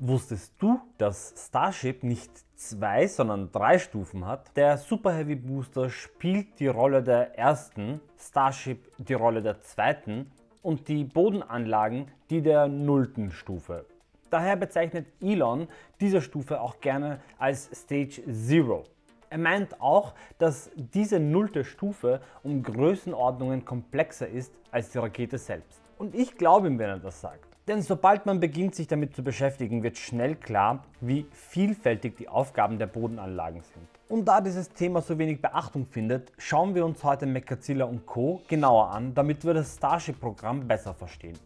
Wusstest du, dass Starship nicht zwei, sondern drei Stufen hat? Der Super Heavy Booster spielt die Rolle der ersten, Starship die Rolle der zweiten und die Bodenanlagen die der nullten Stufe. Daher bezeichnet Elon diese Stufe auch gerne als Stage Zero. Er meint auch, dass diese nullte Stufe um Größenordnungen komplexer ist als die Rakete selbst. Und ich glaube ihm, wenn er das sagt. Denn sobald man beginnt sich damit zu beschäftigen, wird schnell klar, wie vielfältig die Aufgaben der Bodenanlagen sind. Und da dieses Thema so wenig Beachtung findet, schauen wir uns heute Mechatzilla und Co. genauer an, damit wir das Starship-Programm besser verstehen.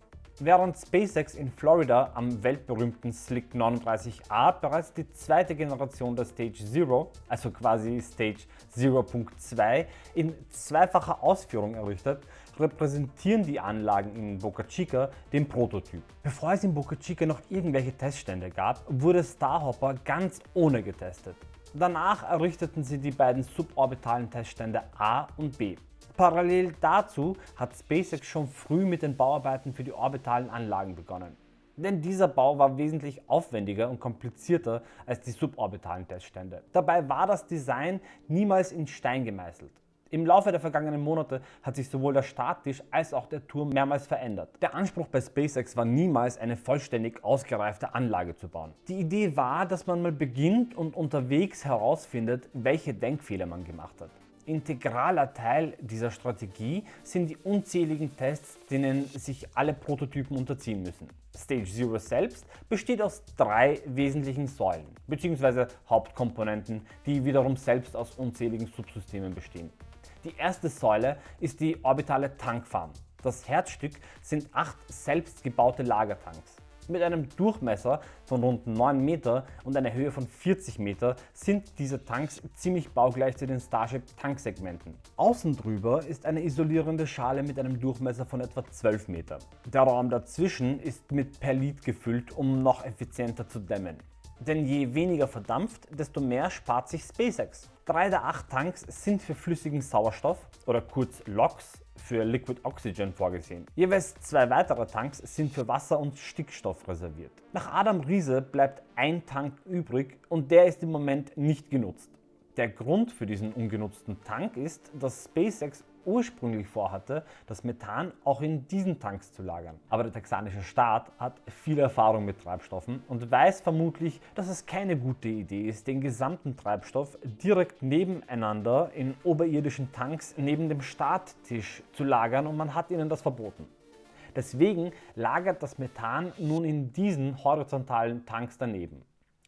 Während SpaceX in Florida am weltberühmten Slick 39A bereits die zweite Generation der Stage Zero, also quasi Stage 0.2, in zweifacher Ausführung errichtet, repräsentieren die Anlagen in Boca Chica den Prototyp. Bevor es in Boca Chica noch irgendwelche Teststände gab, wurde Starhopper ganz ohne getestet. Danach errichteten sie die beiden suborbitalen Teststände A und B. Parallel dazu hat SpaceX schon früh mit den Bauarbeiten für die orbitalen Anlagen begonnen. Denn dieser Bau war wesentlich aufwendiger und komplizierter als die suborbitalen Teststände. Dabei war das Design niemals in Stein gemeißelt. Im Laufe der vergangenen Monate hat sich sowohl der Starttisch als auch der Turm mehrmals verändert. Der Anspruch bei SpaceX war niemals eine vollständig ausgereifte Anlage zu bauen. Die Idee war, dass man mal beginnt und unterwegs herausfindet, welche Denkfehler man gemacht hat. Integraler Teil dieser Strategie sind die unzähligen Tests, denen sich alle Prototypen unterziehen müssen. Stage Zero selbst besteht aus drei wesentlichen Säulen bzw. Hauptkomponenten, die wiederum selbst aus unzähligen Subsystemen bestehen. Die erste Säule ist die orbitale Tankfarm. Das Herzstück sind acht selbstgebaute Lagertanks. Mit einem Durchmesser von rund 9 Meter und einer Höhe von 40 Meter sind diese Tanks ziemlich baugleich zu den Starship Tanksegmenten. Außen drüber ist eine isolierende Schale mit einem Durchmesser von etwa 12 Meter. Der Raum dazwischen ist mit Perlit gefüllt, um noch effizienter zu dämmen. Denn je weniger verdampft, desto mehr spart sich SpaceX. Drei der acht Tanks sind für flüssigen Sauerstoff oder kurz LOX für Liquid Oxygen vorgesehen. Jeweils zwei weitere Tanks sind für Wasser und Stickstoff reserviert. Nach Adam Riese bleibt ein Tank übrig und der ist im Moment nicht genutzt. Der Grund für diesen ungenutzten Tank ist, dass SpaceX ursprünglich vorhatte, das Methan auch in diesen Tanks zu lagern. Aber der texanische Staat hat viel Erfahrung mit Treibstoffen und weiß vermutlich, dass es keine gute Idee ist, den gesamten Treibstoff direkt nebeneinander in oberirdischen Tanks neben dem Starttisch zu lagern und man hat ihnen das verboten. Deswegen lagert das Methan nun in diesen horizontalen Tanks daneben.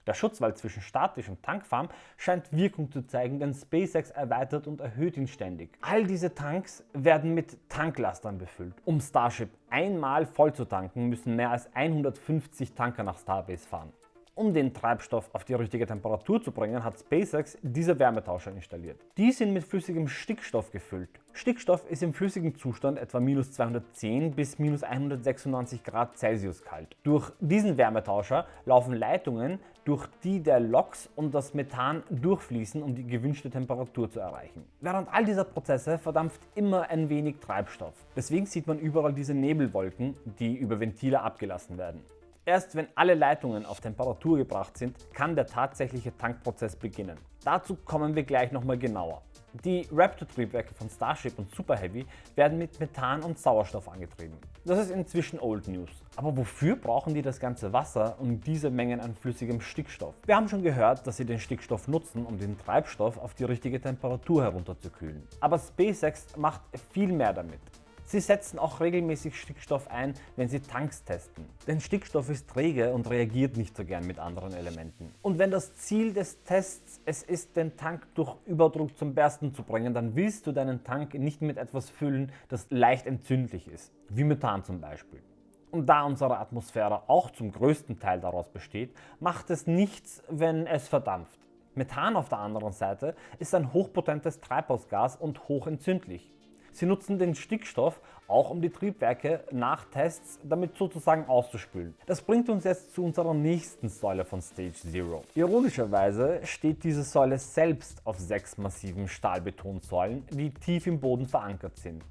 Der Schutzwall zwischen Statisch und Tankfarm scheint Wirkung zu zeigen, denn SpaceX erweitert und erhöht ihn ständig. All diese Tanks werden mit Tanklastern befüllt. Um Starship einmal voll zu tanken, müssen mehr als 150 Tanker nach Starbase fahren. Um den Treibstoff auf die richtige Temperatur zu bringen, hat SpaceX diese Wärmetauscher installiert. Die sind mit flüssigem Stickstoff gefüllt. Stickstoff ist im flüssigen Zustand etwa minus 210 bis minus 196 Grad Celsius kalt. Durch diesen Wärmetauscher laufen Leitungen, durch die der LOX und das Methan durchfließen, um die gewünschte Temperatur zu erreichen. Während all dieser Prozesse verdampft immer ein wenig Treibstoff. Deswegen sieht man überall diese Nebelwolken, die über Ventile abgelassen werden. Erst wenn alle Leitungen auf Temperatur gebracht sind, kann der tatsächliche Tankprozess beginnen. Dazu kommen wir gleich nochmal genauer. Die Raptor-Triebwerke von Starship und Super Heavy werden mit Methan und Sauerstoff angetrieben. Das ist inzwischen Old News. Aber wofür brauchen die das ganze Wasser und diese Mengen an flüssigem Stickstoff? Wir haben schon gehört, dass sie den Stickstoff nutzen, um den Treibstoff auf die richtige Temperatur herunterzukühlen. Aber SpaceX macht viel mehr damit. Sie setzen auch regelmäßig Stickstoff ein, wenn Sie Tanks testen. Denn Stickstoff ist träge und reagiert nicht so gern mit anderen Elementen. Und wenn das Ziel des Tests es ist, den Tank durch Überdruck zum Bersten zu bringen, dann willst du deinen Tank nicht mit etwas füllen, das leicht entzündlich ist, wie Methan zum Beispiel. Und da unsere Atmosphäre auch zum größten Teil daraus besteht, macht es nichts, wenn es verdampft. Methan auf der anderen Seite ist ein hochpotentes Treibhausgas und hochentzündlich. Sie nutzen den Stickstoff auch um die Triebwerke nach Tests damit sozusagen auszuspülen. Das bringt uns jetzt zu unserer nächsten Säule von Stage Zero. Ironischerweise steht diese Säule selbst auf sechs massiven Stahlbetonsäulen, die tief im Boden verankert sind.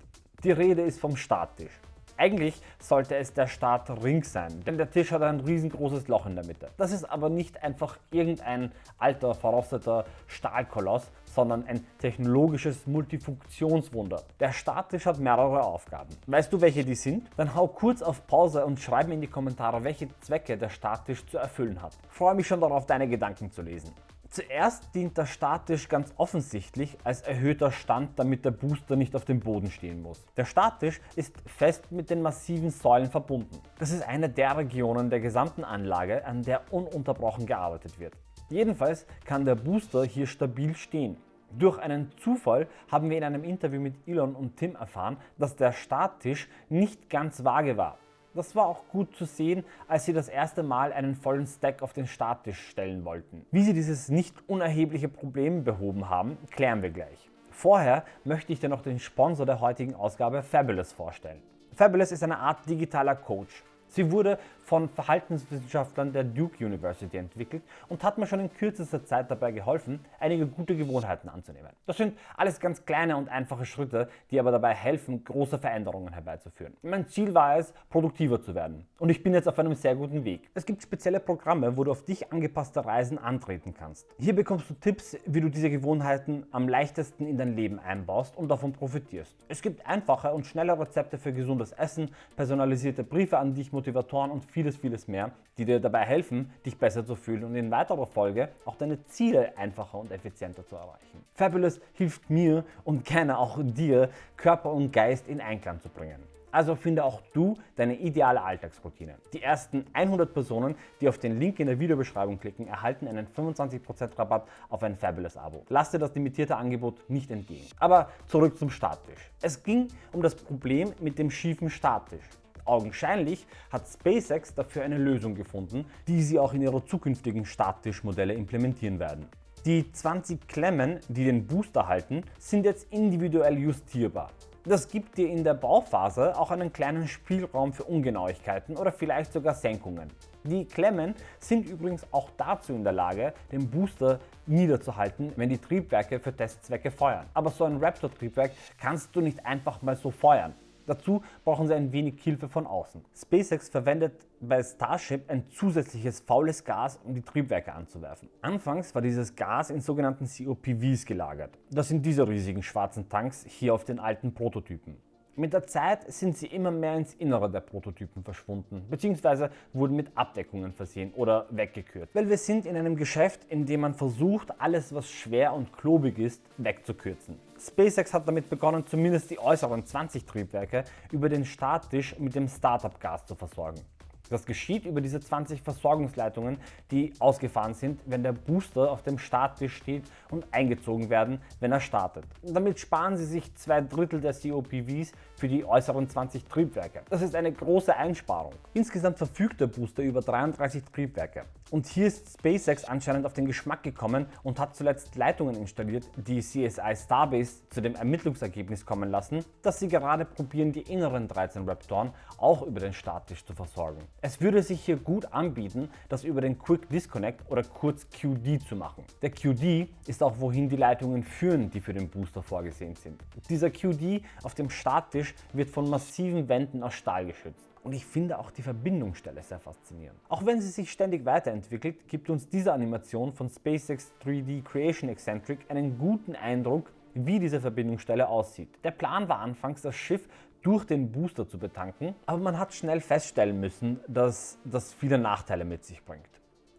Die Rede ist vom Starttisch. Eigentlich sollte es der Startring sein, denn der Tisch hat ein riesengroßes Loch in der Mitte. Das ist aber nicht einfach irgendein alter, verrosteter Stahlkoloss, sondern ein technologisches Multifunktionswunder. Der Starttisch hat mehrere Aufgaben. Weißt du, welche die sind? Dann hau kurz auf Pause und schreib mir in die Kommentare, welche Zwecke der Starttisch zu erfüllen hat. Freue mich schon darauf, deine Gedanken zu lesen. Zuerst dient der Starttisch ganz offensichtlich als erhöhter Stand, damit der Booster nicht auf dem Boden stehen muss. Der Starttisch ist fest mit den massiven Säulen verbunden. Das ist eine der Regionen der gesamten Anlage, an der ununterbrochen gearbeitet wird. Jedenfalls kann der Booster hier stabil stehen. Durch einen Zufall haben wir in einem Interview mit Elon und Tim erfahren, dass der Starttisch nicht ganz vage war. Das war auch gut zu sehen, als sie das erste Mal einen vollen Stack auf den Starttisch stellen wollten. Wie sie dieses nicht unerhebliche Problem behoben haben, klären wir gleich. Vorher möchte ich dir noch den Sponsor der heutigen Ausgabe Fabulous vorstellen. Fabulous ist eine Art digitaler Coach. Sie wurde von Verhaltenswissenschaftlern der Duke University entwickelt und hat mir schon in kürzester Zeit dabei geholfen, einige gute Gewohnheiten anzunehmen. Das sind alles ganz kleine und einfache Schritte, die aber dabei helfen, große Veränderungen herbeizuführen. Mein Ziel war es, produktiver zu werden und ich bin jetzt auf einem sehr guten Weg. Es gibt spezielle Programme, wo du auf dich angepasste Reisen antreten kannst. Hier bekommst du Tipps, wie du diese Gewohnheiten am leichtesten in dein Leben einbaust und davon profitierst. Es gibt einfache und schnelle Rezepte für gesundes Essen, personalisierte Briefe an dich, Motivatoren und vieles, vieles mehr, die dir dabei helfen, dich besser zu fühlen und in weiterer Folge auch deine Ziele einfacher und effizienter zu erreichen. Fabulous hilft mir und gerne auch dir, Körper und Geist in Einklang zu bringen. Also finde auch du deine ideale Alltagsroutine. Die ersten 100 Personen, die auf den Link in der Videobeschreibung klicken, erhalten einen 25% Rabatt auf ein Fabulous Abo. Lass dir das limitierte Angebot nicht entgehen. Aber zurück zum Starttisch. Es ging um das Problem mit dem schiefen Starttisch. Augenscheinlich hat SpaceX dafür eine Lösung gefunden, die sie auch in ihre zukünftigen Starttischmodelle implementieren werden. Die 20 Klemmen, die den Booster halten, sind jetzt individuell justierbar. Das gibt dir in der Bauphase auch einen kleinen Spielraum für Ungenauigkeiten oder vielleicht sogar Senkungen. Die Klemmen sind übrigens auch dazu in der Lage, den Booster niederzuhalten, wenn die Triebwerke für Testzwecke feuern. Aber so ein Raptor-Triebwerk kannst du nicht einfach mal so feuern. Dazu brauchen sie ein wenig Hilfe von außen. SpaceX verwendet bei Starship ein zusätzliches faules Gas, um die Triebwerke anzuwerfen. Anfangs war dieses Gas in sogenannten COPVs gelagert. Das sind diese riesigen schwarzen Tanks hier auf den alten Prototypen. Mit der Zeit sind sie immer mehr ins Innere der Prototypen verschwunden, bzw. wurden mit Abdeckungen versehen oder weggekürzt. Weil wir sind in einem Geschäft, in dem man versucht, alles was schwer und klobig ist, wegzukürzen. SpaceX hat damit begonnen, zumindest die äußeren 20 Triebwerke über den Starttisch mit dem Startup-Gas zu versorgen. Das geschieht über diese 20 Versorgungsleitungen, die ausgefahren sind, wenn der Booster auf dem Starttisch steht und eingezogen werden, wenn er startet. Damit sparen Sie sich zwei Drittel der COPVs für die äußeren 20 Triebwerke. Das ist eine große Einsparung. Insgesamt verfügt der Booster über 33 Triebwerke. Und hier ist SpaceX anscheinend auf den Geschmack gekommen und hat zuletzt Leitungen installiert, die CSI Starbase zu dem Ermittlungsergebnis kommen lassen, dass sie gerade probieren, die inneren 13 Raptoren auch über den Starttisch zu versorgen. Es würde sich hier gut anbieten, das über den Quick Disconnect oder kurz QD zu machen. Der QD ist auch wohin die Leitungen führen, die für den Booster vorgesehen sind. Dieser QD auf dem Starttisch wird von massiven Wänden aus Stahl geschützt. Und ich finde auch die Verbindungsstelle sehr faszinierend. Auch wenn sie sich ständig weiterentwickelt, gibt uns diese Animation von SpaceX 3D Creation Eccentric einen guten Eindruck, wie diese Verbindungsstelle aussieht. Der Plan war anfangs, das Schiff durch den Booster zu betanken, aber man hat schnell feststellen müssen, dass das viele Nachteile mit sich bringt.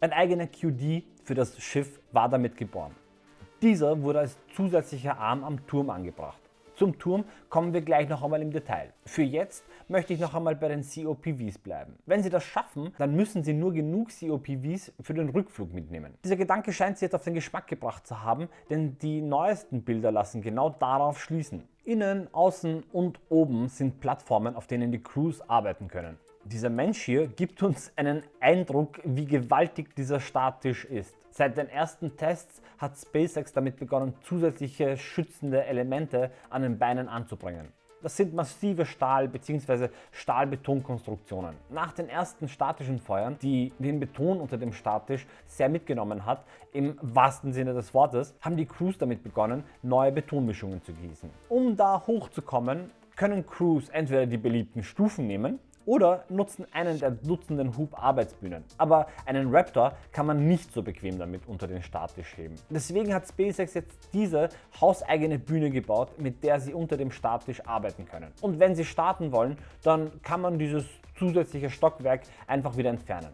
Ein eigener QD für das Schiff war damit geboren. Dieser wurde als zusätzlicher Arm am Turm angebracht. Zum Turm kommen wir gleich noch einmal im Detail. Für jetzt möchte ich noch einmal bei den COPVs bleiben. Wenn Sie das schaffen, dann müssen Sie nur genug COPVs für den Rückflug mitnehmen. Dieser Gedanke scheint Sie jetzt auf den Geschmack gebracht zu haben, denn die neuesten Bilder lassen genau darauf schließen. Innen, außen und oben sind Plattformen, auf denen die Crews arbeiten können. Dieser Mensch hier gibt uns einen Eindruck, wie gewaltig dieser Starttisch ist. Seit den ersten Tests hat SpaceX damit begonnen, zusätzliche schützende Elemente an den Beinen anzubringen. Das sind massive Stahl- bzw. Stahlbetonkonstruktionen. Nach den ersten statischen Feuern, die den Beton unter dem Starttisch sehr mitgenommen hat, im wahrsten Sinne des Wortes, haben die Crews damit begonnen, neue Betonmischungen zu gießen. Um da hochzukommen, können Crews entweder die beliebten Stufen nehmen oder nutzen einen der dutzenden Hub-Arbeitsbühnen. Aber einen Raptor kann man nicht so bequem damit unter den Starttisch heben. Deswegen hat SpaceX jetzt diese hauseigene Bühne gebaut, mit der sie unter dem Starttisch arbeiten können. Und wenn sie starten wollen, dann kann man dieses zusätzliche Stockwerk einfach wieder entfernen.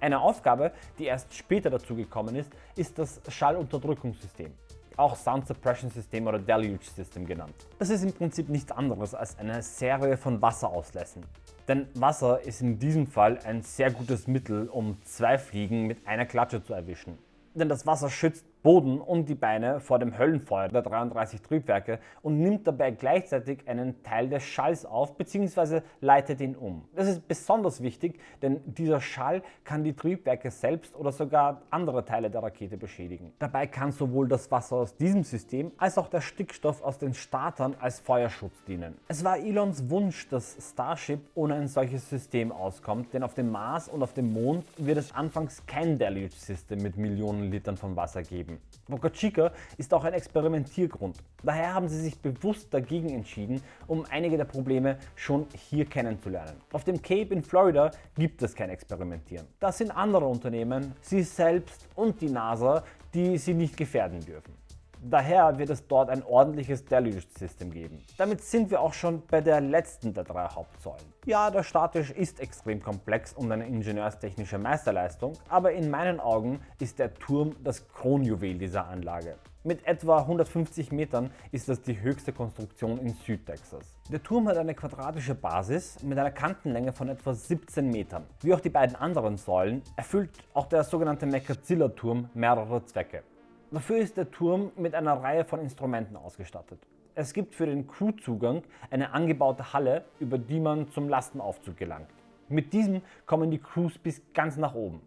Eine Aufgabe, die erst später dazu gekommen ist, ist das Schallunterdrückungssystem auch Sound Suppression System oder Deluge System genannt. Das ist im Prinzip nichts anderes als eine Serie von Wasserauslässen. Denn Wasser ist in diesem Fall ein sehr gutes Mittel, um zwei Fliegen mit einer Klatsche zu erwischen. Denn das Wasser schützt Boden und die Beine vor dem Höllenfeuer der 33 Triebwerke und nimmt dabei gleichzeitig einen Teil des Schalls auf bzw. leitet ihn um. Das ist besonders wichtig, denn dieser Schall kann die Triebwerke selbst oder sogar andere Teile der Rakete beschädigen. Dabei kann sowohl das Wasser aus diesem System als auch der Stickstoff aus den Startern als Feuerschutz dienen. Es war Elons Wunsch, dass Starship ohne ein solches System auskommt, denn auf dem Mars und auf dem Mond wird es anfangs kein Deluge-System mit Millionen Litern von Wasser geben geben. Boca Chica ist auch ein Experimentiergrund. Daher haben sie sich bewusst dagegen entschieden, um einige der Probleme schon hier kennenzulernen. Auf dem Cape in Florida gibt es kein Experimentieren. Das sind andere Unternehmen, sie selbst und die NASA, die sie nicht gefährden dürfen. Daher wird es dort ein ordentliches Deluge-System geben. Damit sind wir auch schon bei der letzten der drei Hauptsäulen. Ja, der Statisch ist extrem komplex und eine ingenieurstechnische Meisterleistung, aber in meinen Augen ist der Turm das Kronjuwel dieser Anlage. Mit etwa 150 Metern ist das die höchste Konstruktion in Südtexas. Der Turm hat eine quadratische Basis mit einer Kantenlänge von etwa 17 Metern. Wie auch die beiden anderen Säulen erfüllt auch der sogenannte Mekazilla-Turm mehrere Zwecke. Dafür ist der Turm mit einer Reihe von Instrumenten ausgestattet. Es gibt für den Crewzugang eine angebaute Halle, über die man zum Lastenaufzug gelangt. Mit diesem kommen die Crews bis ganz nach oben.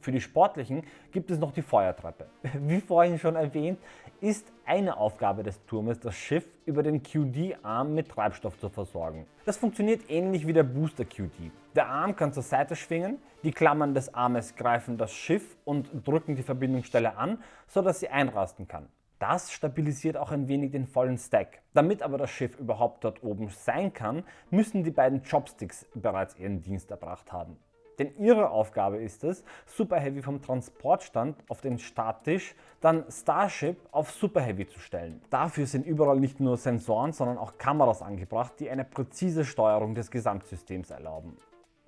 Für die Sportlichen gibt es noch die Feuertreppe. Wie vorhin schon erwähnt, ist eine Aufgabe des Turmes, das Schiff über den QD-Arm mit Treibstoff zu versorgen. Das funktioniert ähnlich wie der Booster QD. Der Arm kann zur Seite schwingen, die Klammern des Armes greifen das Schiff und drücken die Verbindungsstelle an, sodass sie einrasten kann. Das stabilisiert auch ein wenig den vollen Stack. Damit aber das Schiff überhaupt dort oben sein kann, müssen die beiden Chopsticks bereits ihren Dienst erbracht haben. Denn ihre Aufgabe ist es, Super Heavy vom Transportstand auf den Starttisch, dann Starship auf Super Heavy zu stellen. Dafür sind überall nicht nur Sensoren, sondern auch Kameras angebracht, die eine präzise Steuerung des Gesamtsystems erlauben.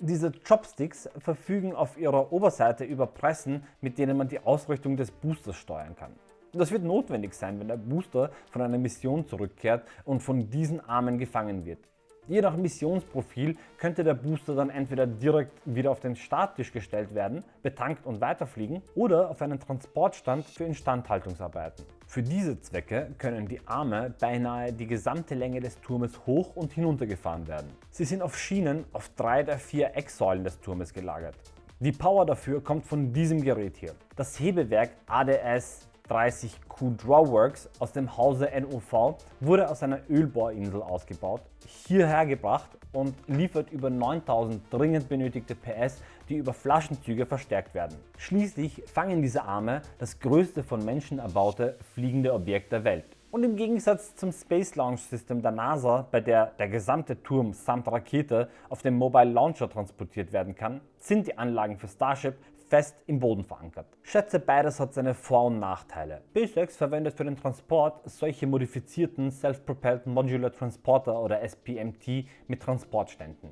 Diese Chopsticks verfügen auf ihrer Oberseite über Pressen, mit denen man die Ausrichtung des Boosters steuern kann. Das wird notwendig sein, wenn der Booster von einer Mission zurückkehrt und von diesen Armen gefangen wird. Je nach Missionsprofil könnte der Booster dann entweder direkt wieder auf den Starttisch gestellt werden, betankt und weiterfliegen oder auf einen Transportstand für Instandhaltungsarbeiten. Für diese Zwecke können die Arme beinahe die gesamte Länge des Turmes hoch und hinunter gefahren werden. Sie sind auf Schienen auf drei der vier Ecksäulen des Turmes gelagert. Die Power dafür kommt von diesem Gerät hier. Das Hebewerk ADS 30Q Drawworks aus dem Hause NOV wurde aus einer Ölbohrinsel ausgebaut, hierher gebracht und liefert über 9000 dringend benötigte PS, die über Flaschenzüge verstärkt werden. Schließlich fangen diese Arme das größte von Menschen erbaute fliegende Objekt der Welt. Und im Gegensatz zum Space Launch System der NASA, bei der der gesamte Turm samt Rakete auf dem Mobile Launcher transportiert werden kann, sind die Anlagen für Starship fest im Boden verankert. Schätze, beides hat seine Vor- und Nachteile. SpaceX verwendet für den Transport solche modifizierten Self-Propelled Modular Transporter oder SPMT mit Transportständen.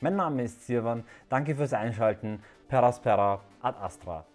Mein Name ist Sirvan, danke fürs Einschalten, Peraspera ad Astra.